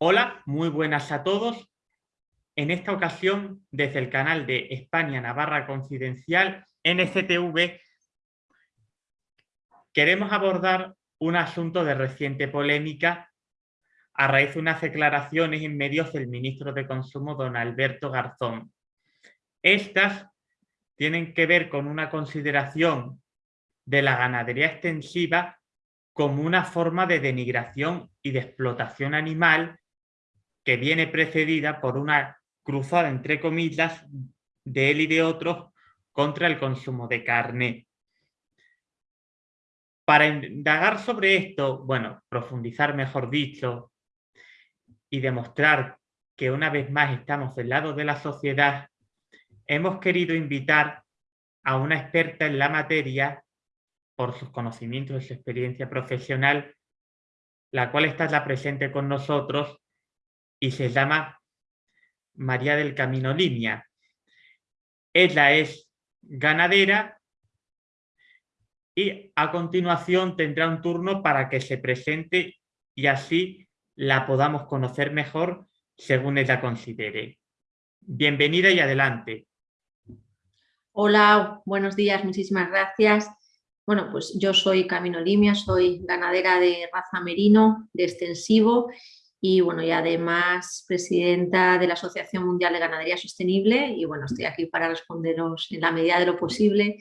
Hola, muy buenas a todos. En esta ocasión, desde el canal de España Navarra Confidencial, NCTV, queremos abordar un asunto de reciente polémica a raíz de unas declaraciones en medios del ministro de Consumo, don Alberto Garzón. Estas tienen que ver con una consideración de la ganadería extensiva como una forma de denigración y de explotación animal que viene precedida por una cruzada, entre comillas, de él y de otros contra el consumo de carne. Para indagar sobre esto, bueno, profundizar mejor dicho, y demostrar que una vez más estamos del lado de la sociedad, hemos querido invitar a una experta en la materia por sus conocimientos y su experiencia profesional, la cual está ya presente con nosotros y se llama María del Camino Línea. Ella es ganadera y a continuación tendrá un turno para que se presente y así la podamos conocer mejor según ella considere. Bienvenida y adelante. Hola, buenos días, muchísimas gracias. Bueno, pues yo soy Camino Limia, soy ganadera de raza merino, de extensivo y bueno, y además presidenta de la Asociación Mundial de Ganadería Sostenible y bueno, estoy aquí para responderos en la medida de lo posible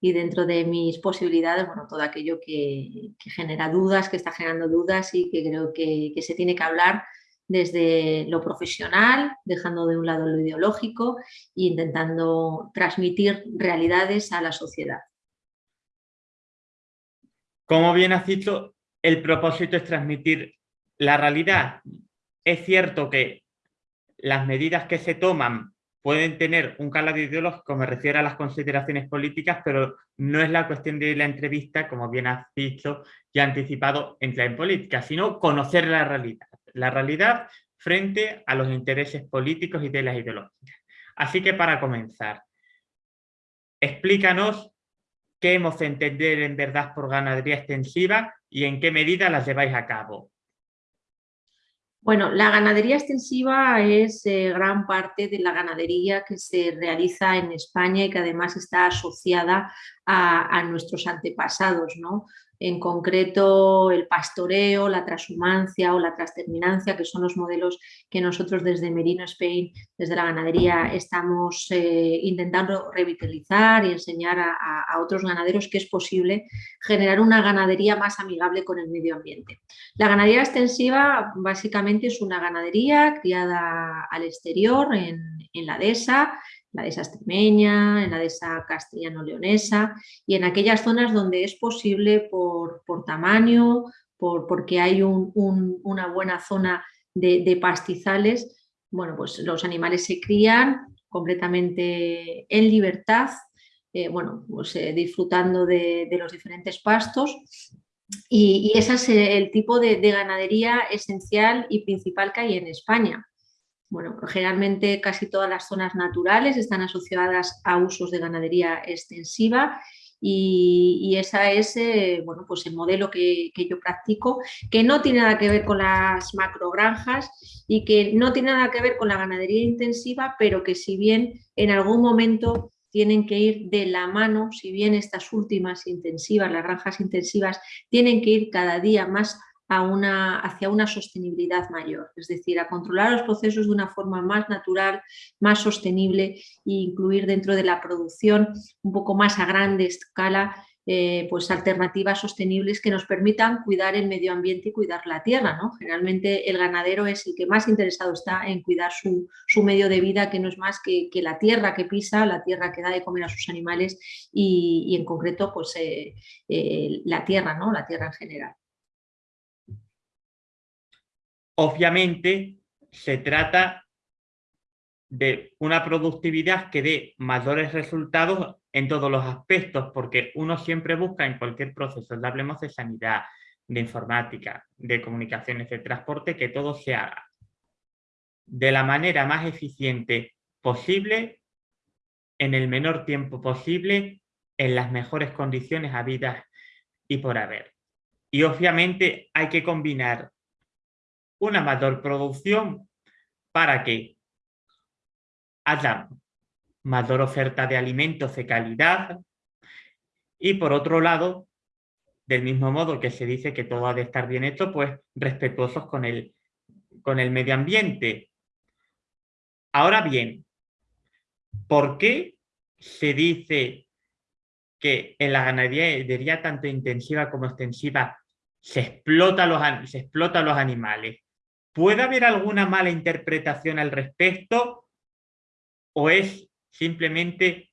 y dentro de mis posibilidades, bueno, todo aquello que, genera dudas, que está generando dudas y que creo que, se tiene que hablar desde lo profesional, dejando de un lado lo ideológico e intentando transmitir realidades a la sociedad. Como bien has dicho, el propósito es transmitir la realidad es cierto que las medidas que se toman pueden tener un calado ideológico, me refiero a las consideraciones políticas, pero no es la cuestión de la entrevista, como bien has dicho y anticipado, entrar en política, sino conocer la realidad. La realidad frente a los intereses políticos y de las ideologías. Así que para comenzar, explícanos qué hemos de entender en verdad por ganadería extensiva y en qué medida las lleváis a cabo. Bueno, la ganadería extensiva es eh, gran parte de la ganadería que se realiza en España y que además está asociada a, a nuestros antepasados, ¿no? En concreto el pastoreo, la transhumancia o la transterminancia, que son los modelos que nosotros desde Merino Spain, desde la ganadería, estamos eh, intentando revitalizar y enseñar a, otros ganaderos que es posible generar una ganadería más amigable con el medio ambiente. La ganadería extensiva básicamente es una ganadería criada al exterior en, en la dehesa, la dehesa extremeña, en la dehesa castellano-leonesa y en aquellas zonas donde es posible por, tamaño, por, porque hay una buena zona de, pastizales, bueno, pues los animales se crían completamente en libertad, eh, bueno, pues eh, disfrutando de, los diferentes pastos y, ese es el tipo de ganadería esencial y principal que hay en España. Bueno, generalmente casi todas las zonas naturales están asociadas a usos de ganadería extensiva y, ese es eh, bueno, pues el modelo que, yo practico, que no tiene nada que ver con las macrogranjas y que no tiene nada que ver con la ganadería intensiva, pero que si bien en algún momento tienen que ir de la mano, si bien estas últimas intensivas, las granjas intensivas, tienen que ir cada día más una, hacia una sostenibilidad mayor, es decir, a controlar los procesos de una forma más natural, más sostenible e incluir dentro de la producción un poco más a grande escala eh, pues alternativas sostenibles que nos permitan cuidar el medio ambiente y cuidar la tierra. ¿no? Generalmente el ganadero es el que más interesado está en cuidar su, medio de vida, que no es más que, la tierra que pisa, la tierra que da de comer a sus animales y, en concreto pues, eh, eh, la tierra, ¿no? la tierra en general. Obviamente se trata de una productividad que dé mayores resultados en todos los aspectos, porque uno siempre busca en cualquier proceso, hablemos de sanidad, de informática, de comunicaciones, de transporte, que todo se haga de la manera más eficiente posible en el menor tiempo posible, en las mejores condiciones habidas y por haber. Y obviamente hay que combinar una mayor producción para que haya mayor oferta de alimentos de calidad y por otro lado, del mismo modo que se dice que todo ha de estar bien hecho, pues respetuosos con el, con el medio ambiente. Ahora bien, ¿por qué se dice que en la ganadería tanto intensiva como extensiva se explota los, se explota los animales? ¿Puede haber alguna mala interpretación al respecto o es simplemente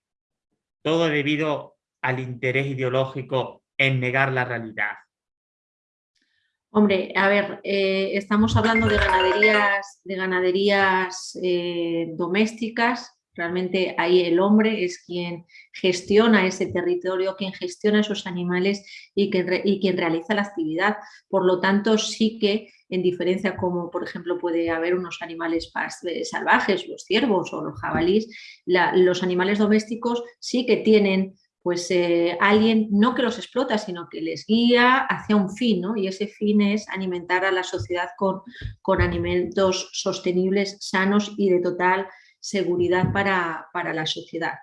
todo debido al interés ideológico en negar la realidad? Hombre, a ver, eh, estamos hablando de ganaderías, de ganaderías eh, domésticas, realmente ahí el hombre es quien gestiona ese territorio, quien gestiona esos animales y, quien realiza la actividad. Por lo tanto, sí que en diferencia como por ejemplo puede haber unos animales eh, salvajes, los ciervos o los jabalíes, los animales domésticos sí que tienen pues eh, alguien no que los explota, sino que les guía hacia un fin, ¿no? Y ese fin es alimentar a la sociedad con, con alimentos sostenibles, sanos y de total seguridad para, para la sociedad.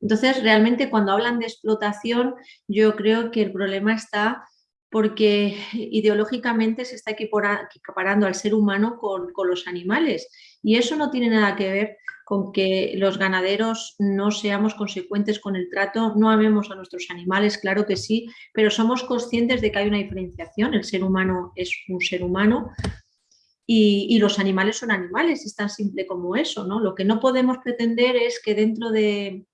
Entonces, realmente cuando hablan de explotación, yo creo que el problema está porque ideológicamente se está equiparando al ser humano con, los animales y eso no tiene nada que ver con que los ganaderos no seamos consecuentes con el trato, no amemos a nuestros animales, claro que sí, pero somos conscientes de que hay una diferenciación, el ser humano es un ser humano y, los animales son animales, es tan simple como eso, ¿no? Lo que no podemos pretender es que dentro de,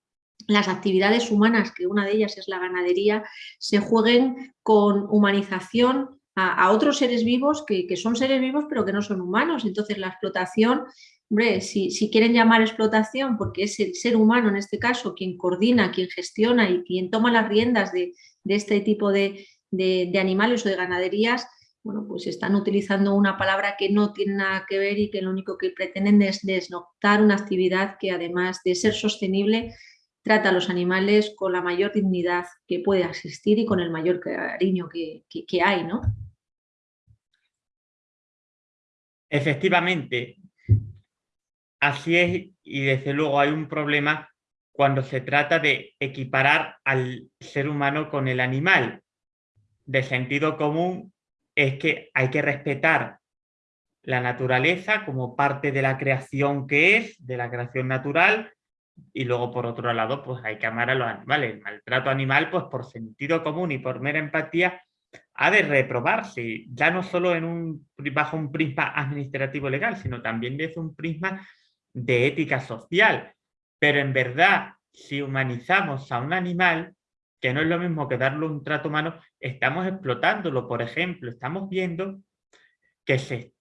las actividades humanas, que una de ellas es la ganadería, se jueguen con humanización a, otros seres vivos que, son seres vivos pero que no son humanos. Entonces la explotación, hombre, si, quieren llamar explotación porque es el ser humano en este caso quien coordina, quien gestiona y quien toma las riendas de, este tipo de, de, animales o de ganaderías, bueno, pues están utilizando una palabra que no tiene nada que ver y que lo único que pretenden es desnoctar una actividad que además de ser sostenible trata a los animales con la mayor dignidad que puede existir y con el mayor cariño que, hay, ¿no? Efectivamente, así es y desde luego hay un problema cuando se trata de equiparar al ser humano con el animal. De sentido común es que hay que respetar la naturaleza como parte de la creación que es, de la creación natural, y luego por otro lado pues hay que amar a los animales. El maltrato animal pues por sentido común y por mera empatía ha de reprobarse, ya no solo en un, bajo un prisma administrativo legal, sino también desde un prisma de ética social. Pero en verdad, si humanizamos a un animal, que no es lo mismo que darle un trato humano, estamos explotándolo. Por ejemplo, estamos viendo que se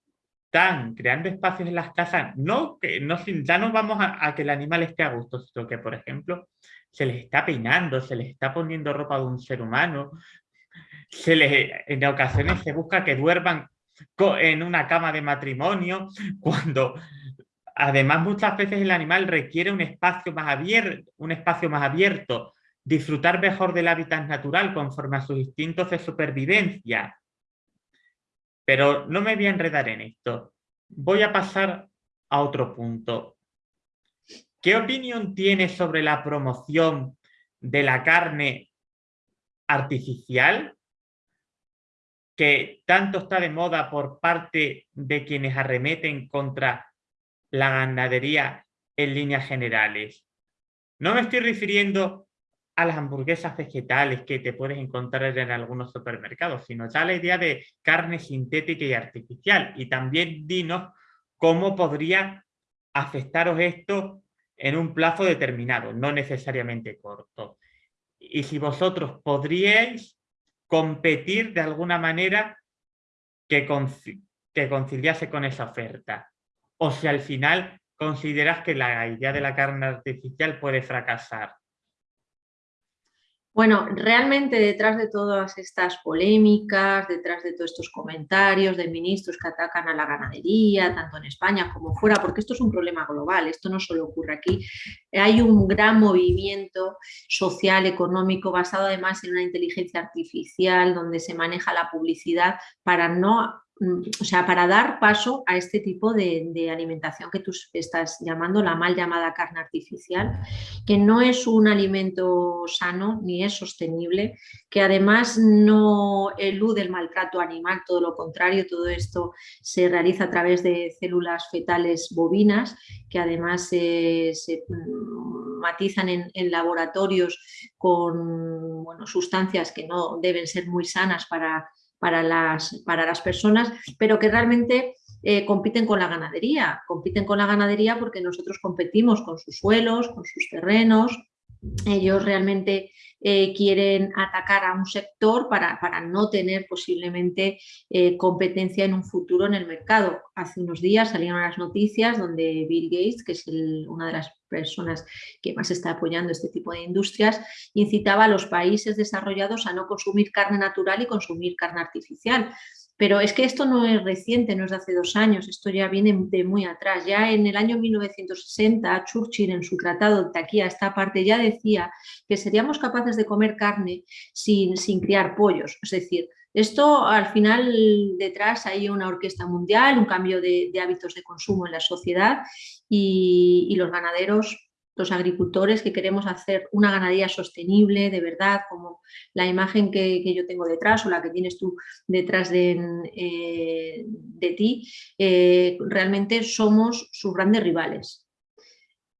están creando espacios en las casas, no, que no, ya no vamos a, que el animal esté a gusto, sino que, por ejemplo, se les está peinando, se les está poniendo ropa de un ser humano, se les, en ocasiones se busca que duerman en una cama de matrimonio, cuando además muchas veces el animal requiere un espacio más abierto, un espacio más abierto, disfrutar mejor del hábitat natural conforme a sus instintos de supervivencia, pero no me voy a enredar en esto. Voy a pasar a otro punto. ¿Qué opinión tienes sobre la promoción de la carne artificial? que tanto está de moda por parte de quienes arremeten contra la ganadería en líneas generales. No me estoy refiriendo a las hamburguesas vegetales que te puedes encontrar en algunos supermercados, sino ya la idea de carne sintética y artificial. Y también dinos cómo podría afectaros esto en un plazo determinado, no necesariamente corto. Y si vosotros podríais competir de alguna manera que, que conciliase con esa oferta. O si al final consideras que la idea de la carne artificial puede fracasar. Bueno, realmente detrás de todas estas polémicas, detrás de todos estos comentarios de ministros que atacan a la ganadería, tanto en España como fuera, porque esto es un problema global, esto no solo ocurre aquí, hay un gran movimiento social, económico, basado además en una inteligencia artificial, donde se maneja la publicidad para no o sea, para dar paso a este tipo de, alimentación que tú estás llamando la mal llamada carne artificial, que no es un alimento sano ni es sostenible, que además no elude el maltrato animal, todo lo contrario, todo esto se realiza a través de células fetales bovinas, que además se mm, matizan en, laboratorios con sustancias que no deben ser muy sanas para para las, para las personas, pero que realmente eh, compiten con la ganadería. Compiten con la ganadería porque nosotros competimos con sus suelos, con sus terrenos. Ellos realmente eh, quieren atacar a un sector para, para no tener posiblemente eh, competencia en un futuro en el mercado. Hace unos días salieron las noticias donde Bill Gates, que es una de las personas que más está apoyando este tipo de industrias, incitaba a los países desarrollados a no consumir carne natural y consumir carne artificial. Pero es que esto no es reciente, no es de hace dos años, esto ya viene de muy atrás. Ya en el año 1960, Churchill en su tratado de aquí a esta parte ya decía que seríamos capaces de comer carne sin, sin criar pollos. Es decir, esto al final detrás hay una orquesta mundial, un cambio de, hábitos de consumo en la sociedad y los ganaderos los agricultores que queremos hacer una ganadería sostenible, de verdad, como la imagen que, yo tengo detrás o la que tienes tú detrás de, eh, de ti, eh, realmente somos sus grandes rivales.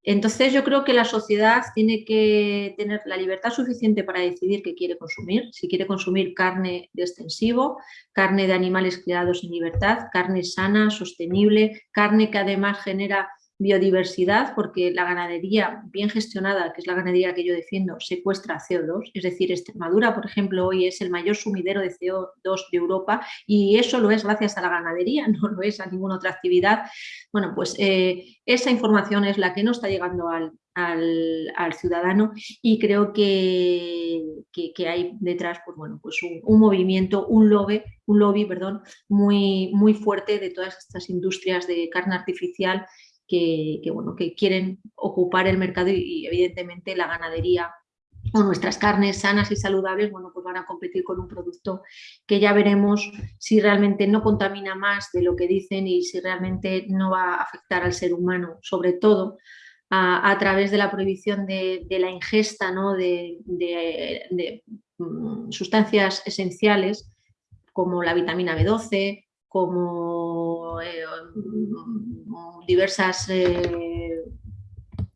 Entonces yo creo que la sociedad tiene que tener la libertad suficiente para decidir qué quiere consumir, si quiere consumir carne de extensivo, carne de animales criados en libertad, carne sana, sostenible, carne que además genera biodiversidad, porque la ganadería bien gestionada, que es la ganadería que yo defiendo, secuestra CO2, es decir, Extremadura, por ejemplo, hoy es el mayor sumidero de CO2 de Europa y eso lo es gracias a la ganadería, no lo es a ninguna otra actividad. Bueno, pues eh, esa información es la que no está llegando al, ciudadano y creo que, que, hay detrás pues, bueno, pues un, movimiento, un lobby, un lobby perdón, muy, muy fuerte de todas estas industrias de carne artificial que, bueno, que quieren ocupar el mercado y, evidentemente la ganadería o nuestras carnes sanas y saludables, bueno, pues van a competir con un producto que ya veremos si realmente no contamina más de lo que dicen y si realmente no va a afectar al ser humano, sobre todo a, través de la prohibición de, la ingesta ¿no? de, mm, sustancias esenciales como la vitamina B12, como eh, diversas eh,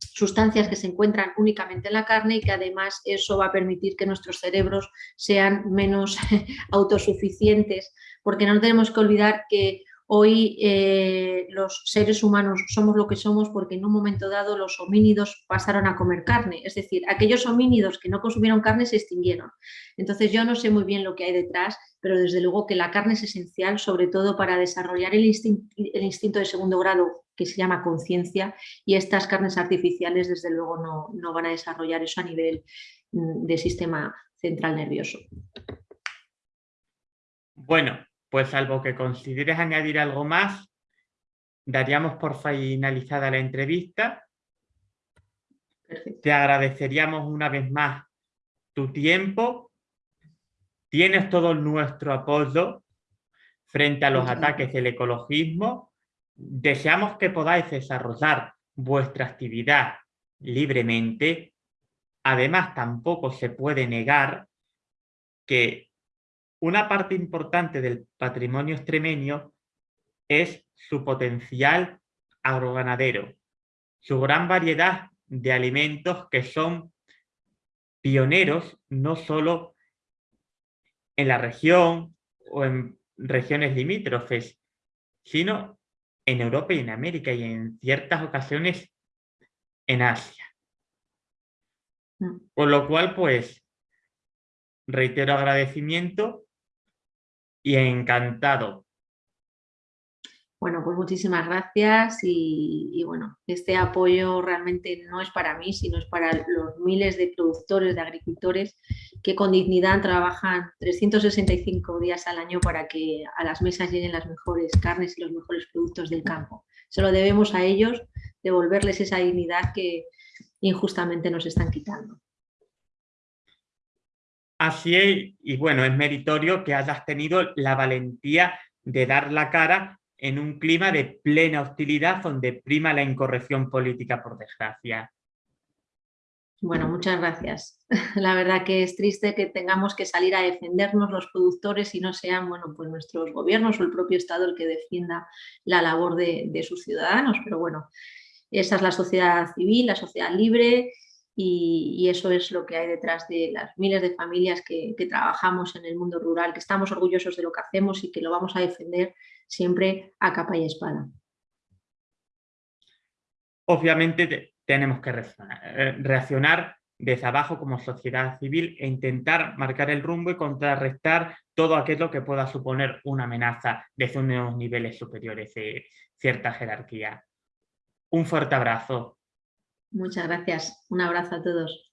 sustancias que se encuentran únicamente en la carne y que además eso va a permitir que nuestros cerebros sean menos autosuficientes, porque no tenemos que olvidar que Hoy eh, los seres humanos somos lo que somos porque en un momento dado los homínidos pasaron a comer carne, es decir, aquellos homínidos que no consumieron carne se extinguieron. Entonces yo no sé muy bien lo que hay detrás, pero desde luego que la carne es esencial, sobre todo para desarrollar el, instinto, de segundo grado que se llama conciencia y estas carnes artificiales desde luego no, no van a desarrollar eso a nivel mm, de sistema central nervioso. Bueno, pues salvo que consideres añadir algo más, daríamos por finalizada la entrevista. Te agradeceríamos una vez más tu tiempo. Tienes todo nuestro apoyo frente a los ataques del ecologismo. Deseamos que podáis desarrollar vuestra actividad libremente. Además, tampoco se puede negar que una parte importante del patrimonio extremeño es su potencial agroganadero, su gran variedad de alimentos que son pioneros no solo en la región o en regiones limítrofes, sino en Europa y en América y en ciertas ocasiones en Asia. Mm. Con lo cual, pues, reitero agradecimiento y encantado. Bueno, pues muchísimas gracias y, bueno, este apoyo realmente no es para mí, sino es para los miles de productores, de agricultores que con dignidad trabajan 365 días al año para que a las mesas lleguen las mejores carnes y los mejores productos del campo. Se lo debemos a ellos, devolverles esa dignidad que injustamente nos están quitando. Así es, y bueno, es meritorio que hayas tenido la valentía de dar la cara en un clima de plena hostilidad donde prima la incorrección política, por desgracia. Bueno, muchas gracias. La verdad que es triste que tengamos que salir a defendernos los productores y no sean bueno, pues nuestros gobiernos o el propio Estado el que defienda la labor de, sus ciudadanos, pero bueno, esa es la sociedad civil, la sociedad libre y, eso es lo que hay detrás de las miles de familias que, trabajamos en el mundo rural, que estamos orgullosos de lo que hacemos y que lo vamos a defender siempre a capa y espada. Obviamente tenemos que eh, reaccionar desde abajo como sociedad civil e intentar marcar el rumbo y contrarrestar todo aquello que pueda suponer una amenaza desde unos niveles superiores de cierta jerarquía. Un fuerte abrazo. Muchas gracias. Un abrazo a todos.